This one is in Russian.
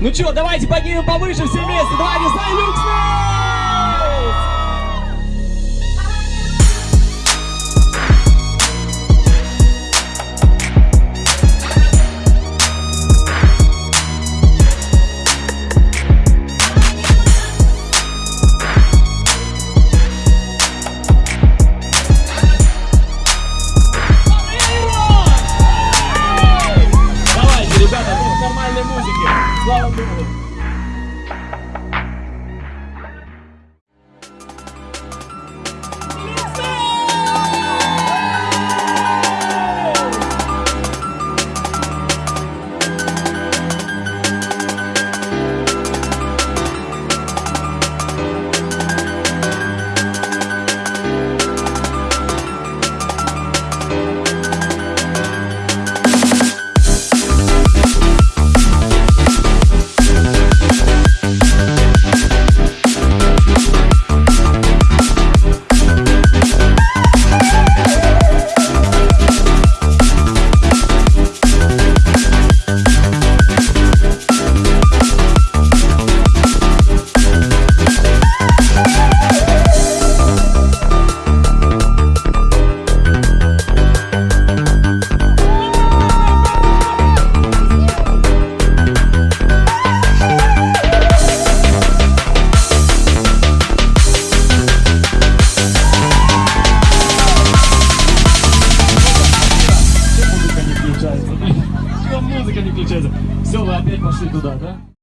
Ну что, давайте поднимем повыше все вместе. Давай, Дисней Люкс! Давайте, Замечательно. Все, вы опять пошли туда, да?